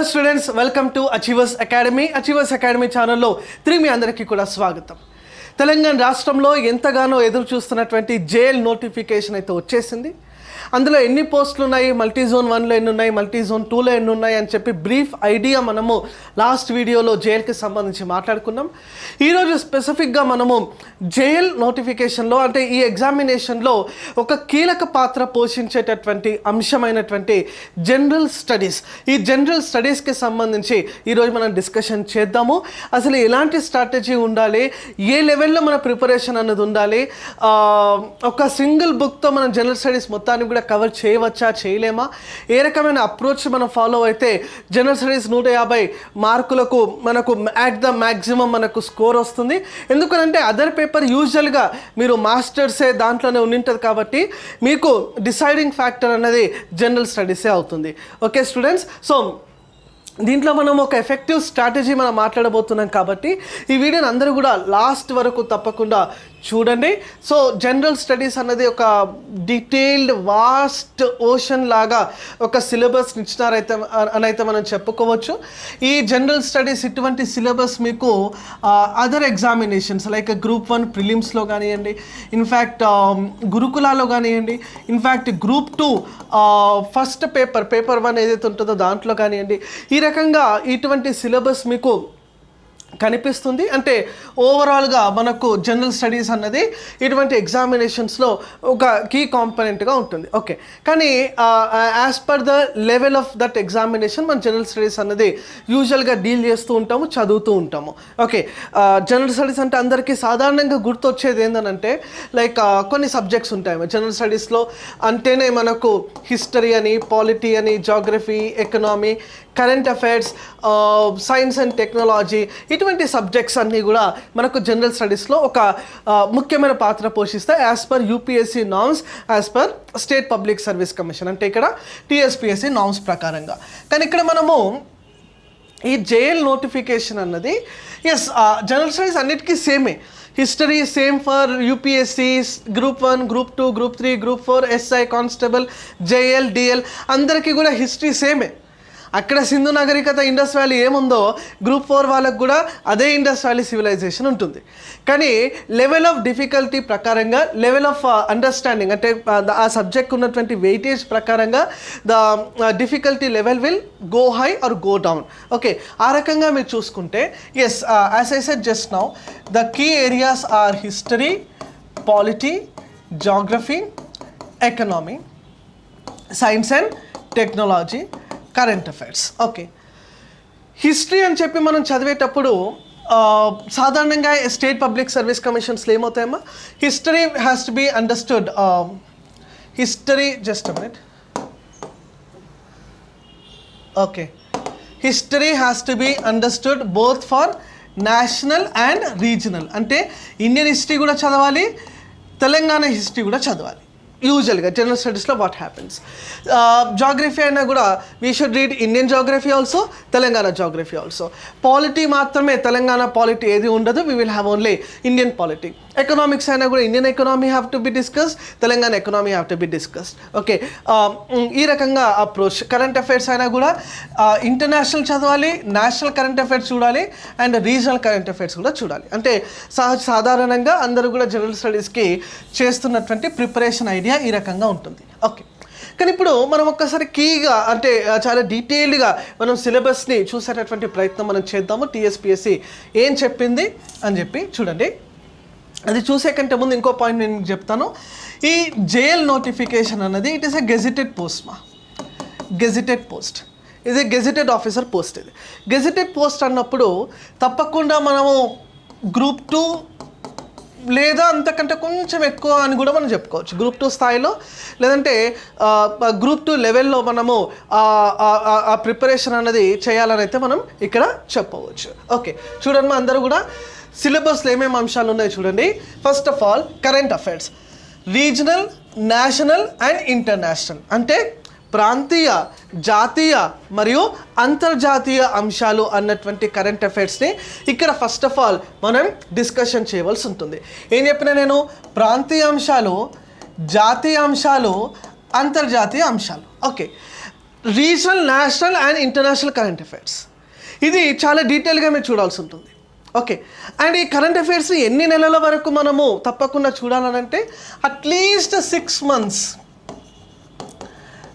Hello students welcome to Achievers Academy Achievers Academy ఛానల్లో తిరిగి మీ అందరికీ కూడా స్వాగతం. తెలంగాణ రాష్ట్రంలో ఎంతగానో ఎదురు చూస్తున్నటువంటి జైల్ నోటిఫికేషన్ అయితే వచ్చేసింది. అందులో ఎన్ని పోస్టులు ఉన్నాయి? మల్టీ జోన్ వన్లో ఎన్ని ఉన్నాయి? మల్టీ జోన్ టూలో ఎన్ని ఉన్నాయి? అని చెప్పి బ్రీఫ్ ఐడియా మనము లాస్ట్ వీడియోలో జైల్కి సంబంధించి మాట్లాడుకున్నాం. ఈరోజు స్పెసిఫిక్గా మనము జైల్ నోటిఫికేషన్లో అంటే ఈ ఎగ్జామినేషన్లో ఒక కీలక పాత్ర పోషించేటటువంటి అంశమైనటువంటి జనరల్ స్టడీస్. ఈ జనరల్ స్టడీస్కి సంబంధించి ఈరోజు మనం డిస్కషన్ చేద్దాము. అసలు ఎలాంటి స్ట్రాటజీ ఉండాలి? ఏ లెవెల్లో మన ప్రిపరేషన్ అన్నది ఉండాలి? ఒక సింగిల్ బుక్తో మనం జనరల్ స్టడీస్ మొత్తాన్ని కూడా కవర్ చేయవచ్చా? చేయలేమా? ఏ రకమైన అప్రోచ్ మనం ఫాలో అయితే జనరల్ స్టడీస్ నూట యాభై మార్కులకు మనకు యాట్ ద మ్యాక్సిమం మనకు స్కోర్ వస్తుంది. ఎందుకనంటే అదర్ పేపర్ యూజువల్గా మీరు మాస్టర్సే దాంట్లోనే ఉండింటుంది కాబట్టి మీకు డిసైడింగ్ ఫ్యాక్టర్ అనేది జనరల్ స్టడీసే అవుతుంది. Okay students? సో దీంట్లో మనం ఒక ఎఫెక్టివ్ స్ట్రాటజీ మనం మాట్లాడబోతున్నాం కాబట్టి ఈ వీడియోని అందరూ కూడా లాస్ట్ వరకు తప్పకుండా చూడండి. సో జనరల్ స్టడీస్ అన్నది ఒక డీటెయిల్డ్ వాస్ట్ ఓషన్ లాగా ఒక సిలబస్ ఇచ్చినారైతే అని అయితే మనం చెప్పుకోవచ్చు. ఈ జనరల్ స్టడీస్ ఇటువంటి సిలబస్ మీకు other examinations like group one ప్రిలిమ్స్లో కానివ్వండి ఇన్ఫ్యాక్ట్ గురుకులాలో కానివ్వండి in fact group two first paper paper one ఏదైతే ఉంటుందో దాంట్లో కానివ్వండి ఈ రకంగా ఇటువంటి సిలబస్ మీకు కనిపిస్తుంది. అంటే ఓవరాల్గా మనకు జనరల్ స్టడీస్ అన్నది ఇటువంటి ఎగ్జామినేషన్స్లో ఒక కీ కాంపనెంట్గా ఉంటుంది. ఓకే కానీ as per the level of that examination మన జనరల్ స్టడీస్ అన్నది యూజువల్గా డీల్ చేస్తూ ఉంటాము చదువుతూ ఉంటాము. ఓకే జనరల్ స్టడీస్ అంటే అందరికీ సాధారణంగా గుర్తొచ్చేది ఏంటంటే లైక్ కొన్ని సబ్జెక్ట్స్ ఉంటాయి. జనరల్ స్టడీస్లో అంటేనే మనకు హిస్టరీ అని పాలిటీ అని geography economy current affairs science and technology ఇటువంటి సబ్జెక్ట్స్ అన్నీ కూడా మనకు జనరల్ స్టడీస్లో ఒక ముఖ్యమైన పాత్ర పోషిస్తాయి as per UPSC norms as per state public service commission అంటే ఇక్కడ టీఎస్పిఎస్సి నామ్స్ ప్రకారంగా. కానీ ఇక్కడ మనము ఈ జైల్ నోటిఫికేషన్ అన్నది ఎస్ జనరల్ స్టడీస్ అన్నిటికీ సేమే history same for UPSC group one group two group three group four SI constable JL DL అందరికీ కూడా హిస్టరీ సేమే అక్కడ సింధు నాగరికత ఇండస్ వ్యాలీ ఏముందో గ్రూప్ ఫోర్ వాళ్ళకు కూడా అదే ఇండస్ వ్యాలీ సివిలైజేషన్ ఉంటుంది. కానీ లెవెల్ ఆఫ్ డిఫికల్టీ ప్రకారంగా లెవెల్ ఆఫ్ అండర్స్టాండింగ్ అంటే uh, ఆ, సబ్జెక్ట్ ఉన్నటువంటి వెయిటేజ్ ప్రకారంగా the difficulty level will go high or go down okay ఆ రకంగా మీరు చూసుకుంటే yes as I said just now the key areas are history polity geography economy science and technology current affairs okay history అని చెప్పి మనం చదివేటప్పుడు సాధారణంగా state public service కమిషన్స్లో ఏమవుతాయమ్మా? History has to be understood history just minute okay history has to be understood both for national and regional అంటే Indian history కూడా చదవాలి Telangana history కూడా చదవాలి. యూజువల్గా జనరల్ స్టడీస్లో వాట్ హ్యాపెన్స్ జాగ్రఫీ అయినా కూడా we should read Indian geography also Telangana geography also polity మాత్రమే తెలంగాణ పాలిటీ ఏది ఉండదు we will have only Indian polity economics అయినా కూడా Indian economy have to be discuss Telangana economy have to be discussed okay ఈ రకంగా approach current affairs అయినా కూడా uh, international చదవాలి నేషనల్ కరెంట్ అఫైర్స్ చూడాలి అండ్ రీజనల్ కరెంట్ అఫైర్స్ కూడా చూడాలి. అంటే సహజ సాధారణంగా అందరూ కూడా జనరల్ స్టడీస్కి చేస్తున్నటువంటి ప్రిపరేషన్ ఐడియా ఈ రకంగా ఉంటుంది. ఓకే. కానీ ఇప్పుడు మనం ఒక్కసారి కీగా అంటే చాలా డీటెయిల్డ్గా మనం సిలబస్ని చూసేటటువంటి ప్రయత్నం మనం చేద్దాము. టీఎస్పిఎస్సి ఏం చెప్పింది అని చెప్పి చూడండి. అది చూసే కంటే ముందు ఇంకో పాయింట్ నేను చెప్తాను. ఈ జైల్ నోటిఫికేషన్ అన్నది it is a gazetted post మా గెజిటెడ్ పోస్ట్ ఇది గెజిటెడ్ ఆఫీసర్ పోస్ట్ ఇది. గెజిటెడ్ పోస్ట్ అన్నప్పుడు తప్పకుండా మనము గ్రూప్ టూ లేదా అంతకంటే కొంచెం ఎక్కువ అని కూడా మనం చెప్పుకోవచ్చు. గ్రూప్ టూ స్థాయిలో లేదంటే గ్రూప్ టూ లెవెల్లో మనము ఆ- ప్రిపరేషన్ అనేది చేయాలని అయితే మనం ఇక్కడ చెప్పవచ్చు. ఓకే చూడండి మా అందరూ కూడా సిలబస్లో ఏమేమి అంశాలు ఉన్నాయో చూడండి. First of all current affairs regional national and international అంటే ప్రాంతీయ జాతీయ మరియు అంతర్జాతీయ అంశాలు అన్నటువంటి కరెంట్ అఫైర్స్ని ఇక్కడ ఫస్ట్ ఆఫ్ ఆల్ మనం డిస్కషన్ చేయవలసి ఉంటుంది. ఏం చెప్పిన నేను? ప్రాంతీయ అంశాలు జాతీయ అంశాలు అంతర్జాతీయ అంశాలు. Okay regional national and international current affairs ఇది చాలా డీటెయిల్గా మీరు చూడాల్సి ఉంటుంది. ఓకే అండ్ ఈ కరెంట్ అఫైర్స్ ఎన్ని నెలల వరకు మనము తప్పకుండా చూడాలనంటే at least six months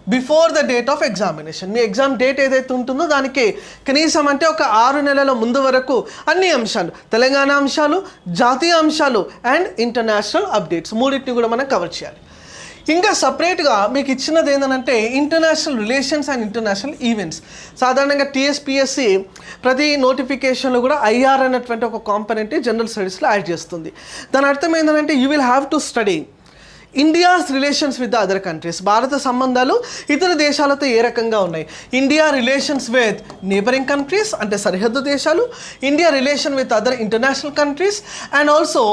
before the date of examination me exam date ఏదైతే ఉంటుందో దానికి కనీసం అంటే ఒక ఆరు నెలల ముందు వరకు అన్ని అంశాలు తెలంగాణ అంశాలు జాతీయ అంశాలు అండ్ ఇంటర్నేషనల్ అప్డేట్స్ మూడింటిని కూడా మనం కవర్ చేయాలి. ఇంకా సపరేట్గా మీకు ఇచ్చినది ఏంటంటే international relations and international events సాధారణంగా టీఎస్పిఎస్సి ప్రతి నోటిఫికేషన్లో కూడా ఐఆర్ అనేటువంటి ఒక కాంపనెంట్ జనరల్ స్టడీస్లో యాడ్ చేస్తుంది. దాని అర్థం ఏంటంటే you will have to study India's relations with other countries. భారత సంబంధాలు ఇతర దేశాలతో ఏ రకంగా ఉన్నాయి? India relations with neighbouring countries అంటే సరిహద్దు దేశాలు. India relation with other international countries. And also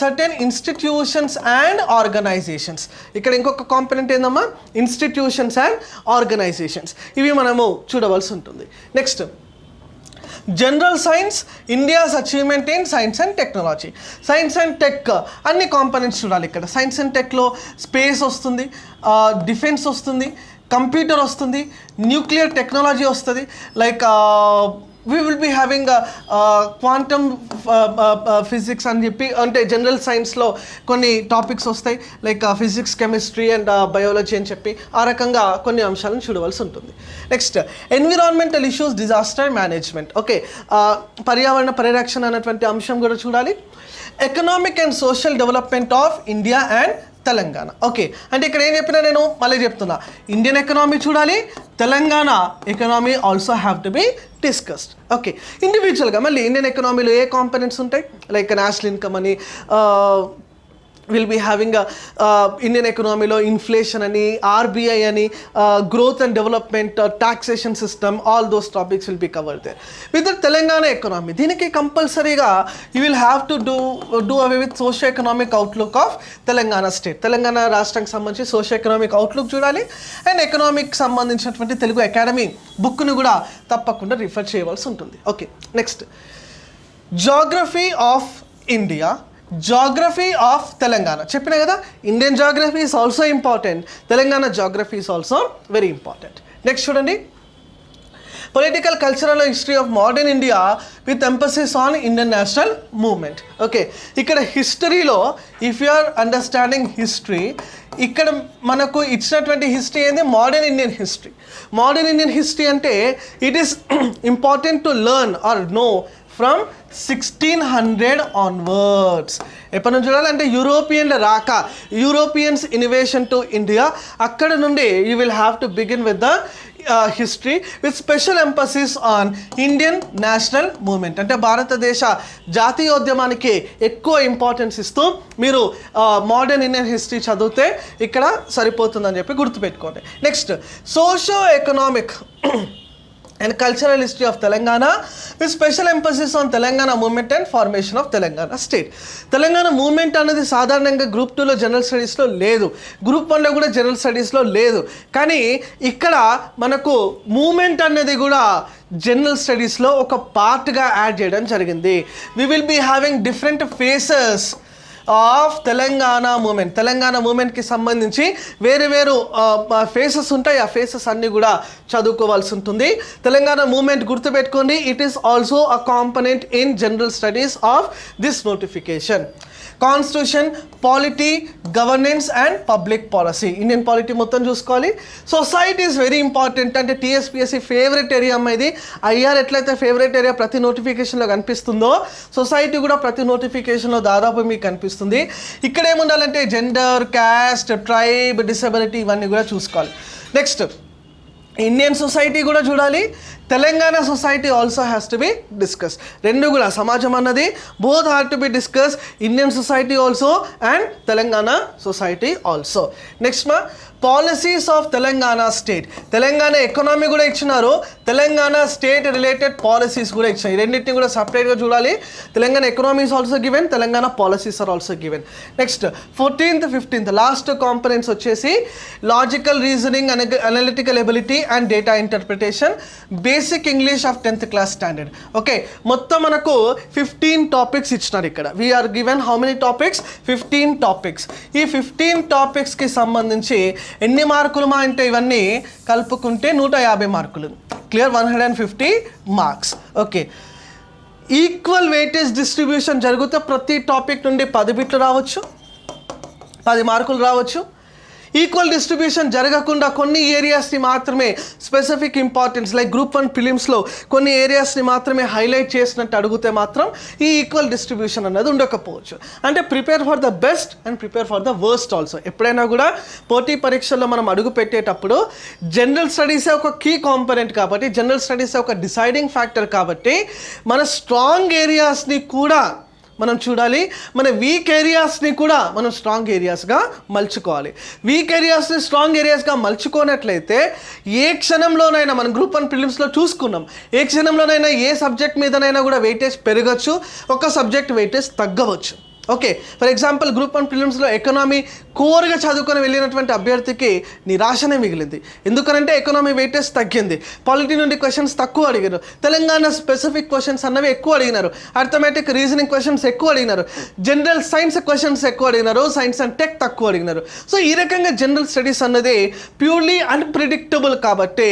certain institutions and organizations. ఇక్కడ ఇంకొక కాంపనెంట్ ఏందమ్మా? Institutions and organizations. ఇవి మనము చూడవలసి ఉంటుంది. Next general science India's achievement in science and technology science and tech అన్ని కాంపనెంట్స్ చూడాలి ఇక్కడ. సైన్స్ అండ్ టెక్లో స్పేస్ వస్తుంది డిఫెన్స్ వస్తుంది కంప్యూటర్ వస్తుంది న్యూక్లియర్ టెక్నాలజీ వస్తుంది like we will be having quantum physics అని చెప్పి అంటే జనరల్ సైన్స్లో కొన్ని టాపిక్స్ వస్తాయి like physics chemistry and biology అని చెప్పి ఆ రకంగా కొన్ని అంశాలను చూడవలసి ఉంటుంది. Next environmental issues disaster management okay పర్యావరణ పరిరక్షణ అనేటువంటి అంశం కూడా చూడాలి. Economic and social development of India and Telangana. Okay అంటే ఇక్కడ ఏం చెప్పినా నేను? మళ్ళీ చెప్తున్నా. ఇండియన్ ఎకనామీ చూడాలి Telangana economy also have to be discussed okay ఇండివిజువల్గా మళ్ళీ ఇండియన్ ఎకనామీలో ఏ కాంపనెంట్స్ ఉంటాయి? లైక్ నేషనల్ ఇన్కమ్ అని విల్ బీ హ్యావింగ్ ఇండియన్ ఎకనామీలో ఇన్ఫ్లేషన్ అని ఆర్బీఐ అని growth and development taxation system all those topics will be cover there with Telangana economy దీనికి కంపల్సరీగా you will have to do do away with socio economic outlook of Telangana state Telangana రాష్ట్రానికి సంబంధించి socio economic outlook చూడాలి. And economic సంబంధించినటువంటి Telugu academy బుక్ను కూడా తప్పకుండా refer చేయవలసి ఉంటుంది. Okay next geography of India geography of Telangana చెప్పిన కదా Indian geography is also important Telangana geography is also very important next చూడండి. Political cultural history of modern India with emphasis on Indian national movement okay ఇక్కడ హిస్టరీలో if you are understanding history ఇక్కడ మనకు ఇచ్చినటువంటి history ఏంది? Modern Indian history modern Indian history అంటే it is important to learn or know from sixteen hundred onwards ఎప్పటి నుంచి చూడాలంటే యూరోపియన్ల రాక యూరోపియన్స్ ఇన్వేషన్ టు ఇండియా అక్కడ నుండి you will have to begin with the history with special emphasis on Indian national movement అంటే భారతదేశ జాతీయోద్యమానికి ఎక్కువ ఇంపార్టెన్స్ ఇస్తూ మీరు మోడర్న్ ఇండియన్ హిస్టరీ చదివితే ఇక్కడ సరిపోతుందని చెప్పి గుర్తుపెట్టుకోండి. Next socio economic and cultural history of Telangana with special emphasis on Telangana movement and formation of Telangana state Telangana movement అనేది సాధారణంగా గ్రూప్ టూలో జనరల్ స్టడీస్లో లేదు. గ్రూప్ వన్లో కూడా జనరల్ స్టడీస్లో లేదు. కానీ ఇక్కడ మనకు మూమెంట్ అనేది కూడా జనరల్ స్టడీస్లో ఒక పార్ట్గా యాడ్ చేయడం జరిగింది. We will be having different phases of Telangana movement. Telangana మూమెంట్కి సంబంధించి వేరు వేరు ఫేసెస్ ఉంటాయి. ఆ ఫేసెస్ అన్నీ కూడా చదువుకోవాల్సి ఉంటుంది. తెలంగాణ మూమెంట్ గుర్తుపెట్టుకోండి. It is also a component in general studies of this notification constitution polity governance and public policy Indian polity మొత్తం చూసుకోవాలి. సొసైటీ ఈజ్ వెరీ ఇంపార్టెంట్ అంటే టీఎస్పిఎస్సి ఫేవరెట్ ఏరియా అమ్మాయిది ఐఆర్ ఎట్లయితే ఫేవరెట్ ఏరియా ప్రతి నోటిఫికేషన్లో కనిపిస్తుందో సొసైటీ కూడా ప్రతి నోటిఫికేషన్లో దాదాపు మీకు కనిపిస్తుంది. ఇక్కడ ఏముండాలంటే జెండర్ క్యాస్ట్ ట్రైబ్ డిసబిలిటీ ఇవన్నీ కూడా చూసుకోవాలి. నెక్స్ట్ ఇండియన్ సొసైటీ కూడా చూడాలి. Telangana society also has to be discuss రెండు కూడా సమాజం అన్నది. Both have to be discuss Indian society also and Telangana society also next మా policies of Telangana state Telangana economy కూడా ఇచ్చినారు. తెలంగాణ స్టేట్ రిలేటెడ్ పాలసీస్ కూడా ఇచ్చినారు. ఈ రెండింటిని కూడా సపరేట్గా చూడాలి. Telangana economy is also given Telangana policies are also given next fourteenth fifteenth last components వచ్చేసి logical reasoning analytical ability and data interpretation basic English of tenth class standard okay మొత్తం మనకు ఫిఫ్టీన్ టాపిక్స్ ఇచ్చినారు ఇక్కడ. We are given how many topics fifteen topics ఈ fifteen టాపిక్స్కి సంబంధించి ఎన్ని మార్కులు మా అంటే ఇవన్నీ కలుపుకుంటే నూట యాభై మార్కులు. Clear one hundred and fifty marks okay equal weightage distribution జరిగితే ప్రతి టాపిక్ నుండి పది బిట్లు రావచ్చు. పది మార్కులు రావచ్చు. ఈక్వల్ డిస్ట్రిబ్యూషన్ జరగకుండా కొన్ని ఏరియాస్ని మాత్రమే specific importance like group one ఫిలిమ్స్లో కొన్ని ఏరియాస్ని మాత్రమే హైలైట్ చేసినట్టు అడిగితే మాత్రం ఈ ఈక్వల్ డిస్ట్రిబ్యూషన్ అనేది ఉండకపోవచ్చు. అంటే prepare for the best and prepare for the worst also. ఎప్పుడైనా కూడా పోటీ పరీక్షల్లో మనం అడుగు పెట్టేటప్పుడు జనరల్ స్టడీసే ఒక కీ కాంపనెంట్ కాబట్టి జనరల్ స్టడీసే ఒక డిసైడింగ్ ఫ్యాక్టర్ కాబట్టి మన స్ట్రాంగ్ ఏరియాస్ని కూడా మనం చూడాలి. మన వీక్ ఏరియాస్ని కూడా మనం స్ట్రాంగ్ ఏరియాస్గా మలుచుకోవాలి. వీక్ ఏరియాస్ని స్ట్రాంగ్ ఏరియాస్గా మలుచుకోనట్లయితే ఏ క్షణంలోనైనా మనం గ్రూప్ వన్ ఫిలిమ్స్లో చూసుకున్నాం. ఏ క్షణంలోనైనా ఏ సబ్జెక్ట్ మీదనైనా కూడా వెయిటేజ్ పెరగచ్చు. ఒక subject weightage తగ్గవచ్చు. Okay for example group one ఫిలిమ్స్లో economy కోర్గా చదువుకొని వెళ్ళినటువంటి అభ్యర్థికి నిరాశనే మిగిలింది. ఎందుకనంటే ఎకనామీ వెయిటేజ్ తగ్గింది. పాలిటీ నుండి క్వశ్చన్స్ తక్కువ అడిగారు. తెలంగాణ స్పెసిఫిక్ క్వశ్చన్స్ అన్నవి ఎక్కువ అడిగినారు. అర్థమెటిక్ రీజనింగ్ క్వశ్చన్స్ ఎక్కువ అడిగినారు. జనరల్ సైన్స్ క్వశ్చన్స్ ఎక్కువ అడిగినారు. సైన్స్ అండ్ టెక్ తక్కువ అడిగినారు. సో ఈ రకంగా జనరల్ స్టడీస్ అన్నది ప్యూర్లీ అన్ప్రిడిక్టబుల్ కాబట్టి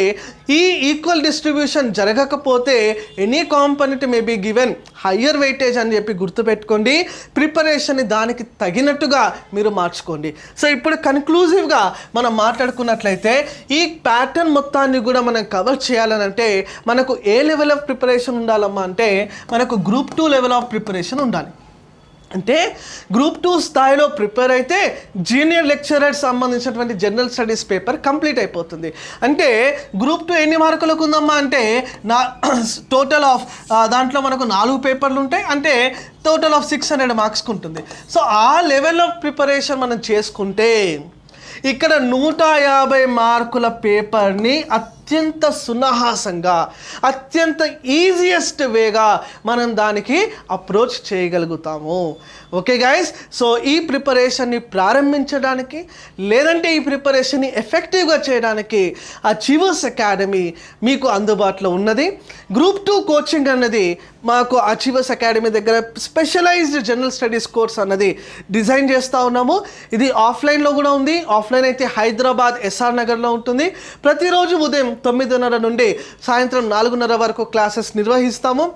ఈ ఈక్వల్ డిస్ట్రిబ్యూషన్ జరగకపోతే any component may be given higher weightage అని చెప్పి గుర్తుపెట్టుకోండి. ప్రిపరేషన్ని దానికి తగినట్టుగా మీరు మార్చుకోండి. సో ఇప్పుడు కన్క్లూజివ్గా మనం మాట్లాడుకున్నట్లయితే ఈ ప్యాటర్న్ మొత్తాన్ని కూడా మనం కవర్ చేయాలని అంటే మనకు ఏ లెవెల్ ఆఫ్ ప్రిపరేషన్ ఉండాలమ్మా అంటే మనకు group two level of preparation ఉండాలి. అంటే గ్రూప్ టూ స్థాయిలో ప్రిపేర్ అయితే జూనియర్ లెక్చరర్ సంబంధించినటువంటి జనరల్ స్టడీస్ పేపర్ కంప్లీట్ అయిపోతుంది. అంటే గ్రూప్ టూ ఎన్ని మార్కులకు ఉందమ్మా? అంటే నా టోటల్ ఆఫ్ దాంట్లో మనకు నాలుగు పేపర్లు ఉంటాయి. అంటే టోటల్ ఆఫ్ సిక్స్ హండ్రెడ్ మార్క్స్కి ఉంటుంది. సో ఆ లెవెల్ ఆఫ్ ప్రిపరేషన్ మనం చేసుకుంటే ఇక్కడ నూట యాభై మార్కుల పేపర్ని అత్యంత సునాహాసంగా అత్యంత ఈజియెస్ట్ వేగా మనం దానికి అప్రోచ్ చేయగలుగుతాము. ఓకే గైస్ సో ఈ ప్రిపరేషన్ని ప్రారంభించడానికి లేదంటే ఈ ప్రిపరేషన్ని ఎఫెక్టివ్గా చేయడానికి అచీవర్స్ అకాడమీ మీకు అందుబాటులో ఉన్నది. గ్రూప్ టూ కోచింగ్ అన్నది మాకు అచీవర్స్ అకాడమీ దగ్గర స్పెషలైజ్డ్ జనరల్ స్టడీస్ కోర్స్ అన్నది డిజైన్ చేస్తూ ఉన్నాము. ఇది ఆఫ్లైన్లో కూడా ఉంది. ఆఫ్లైన్ అయితే హైదరాబాద్ ఎస్ఆర్ నగర్లో ఉంటుంది. ప్రతిరోజు ఉదయం తొమ్మిదిన్నర నుండి సాయంత్రం నాలుగున్నర వరకు క్లాసెస్ నిర్వహిస్తాము.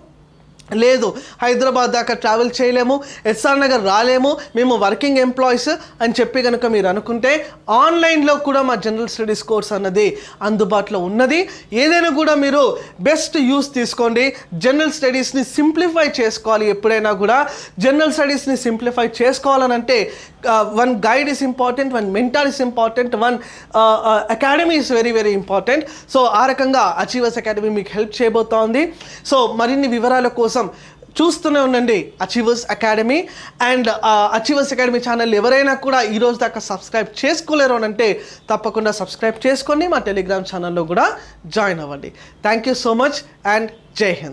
లేదు హైదరాబాద్ దాకా ట్రావెల్ చేయలేము ఎస్ఆర్ నగర్ రాలేము మేము వర్కింగ్ ఎంప్లాయీస్ అని చెప్పి కనుక మీరు అనుకుంటే ఆన్లైన్లో కూడా మా జనరల్ స్టడీస్ కోర్స్ అన్నది అందుబాటులో ఉన్నది. ఏదైనా కూడా మీరు బెస్ట్ యూస్ తీసుకోండి. జనరల్ స్టడీస్ని సింప్లిఫై చేసుకోవాలి ఎప్పుడైనా కూడా. జనరల్ స్టడీస్ని simplify చేసుకోవాలనంటే one guide is important one important, is important one academy is very very important so ఆ రకంగా అచీవర్స్ అకాడమీ మీకు హెల్ప్ చేయబోతోంది. సో మరిన్ని వివరాల కోసం చూస్తూనే ఉండండి Achievers Academy and Achievers Academy channel ఎవరైనా కూడా ఈరోజు దాకా సబ్స్క్రైబ్ చేసుకోలేరు అని అంటే తప్పకుండా సబ్స్క్రైబ్ చేసుకొని మా టెలిగ్రామ్ ఛానల్లో కూడా జాయిన్ అవ్వండి. Thank you so much and జై హింద్